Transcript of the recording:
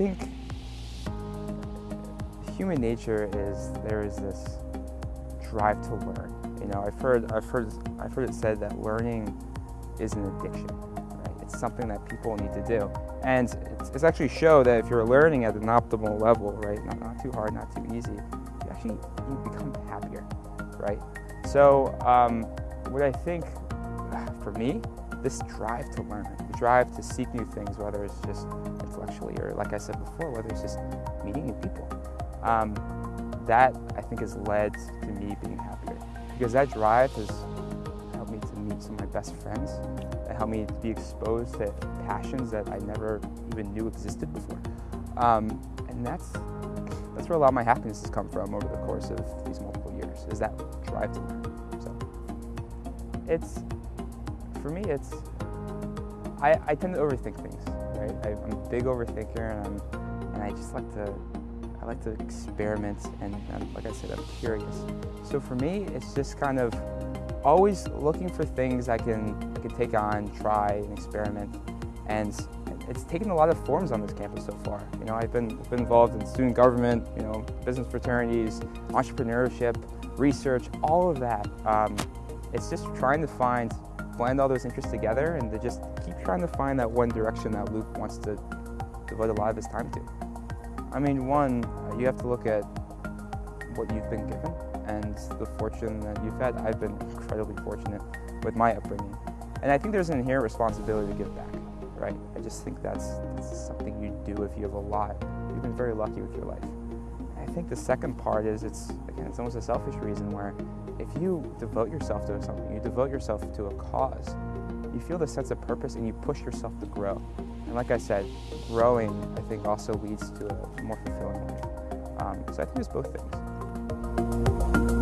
think human nature is there is this drive to learn. You know, I've heard I've heard I've heard it said that learning is an addiction. Right? It's something that people need to do, and it's, it's actually show that if you're learning at an optimal level, right, not, not too hard, not too easy, you actually you become happier, right? So um, what I think for me this drive to learn, the drive to seek new things, whether it's just intellectually or, like I said before, whether it's just meeting new people. Um, that I think has led to me being happier because that drive has helped me to meet some of my best friends. It helped me to be exposed to passions that I never even knew existed before. Um, and that's that's where a lot of my happiness has come from over the course of these multiple years, is that drive to learn. So it's for me, it's I, I tend to overthink things, right? I, am a big overthinker, and I'm, and I just like to I like to experiment, and, and like I said, I'm curious. So for me, it's just kind of always looking for things I can I can take on, try, and experiment, and it's taken a lot of forms on this campus so far. You know, I've been, been involved in student government, you know, business fraternities, entrepreneurship, research, all of that. Um, it's just trying to find blend all those interests together and to just keep trying to find that one direction that Luke wants to devote a lot of his time to. I mean, one, uh, you have to look at what you've been given and the fortune that you've had. I've been incredibly fortunate with my upbringing. And I think there's an inherent responsibility to give back, right? I just think that's, that's something you do if you have a lot. You've been very lucky with your life. I think the second part is it's, again, it's almost a selfish reason where if you devote yourself to something, you devote yourself to a cause, you feel the sense of purpose and you push yourself to grow. And like I said, growing, I think, also leads to a more fulfilling life. Um, so I think it's both things.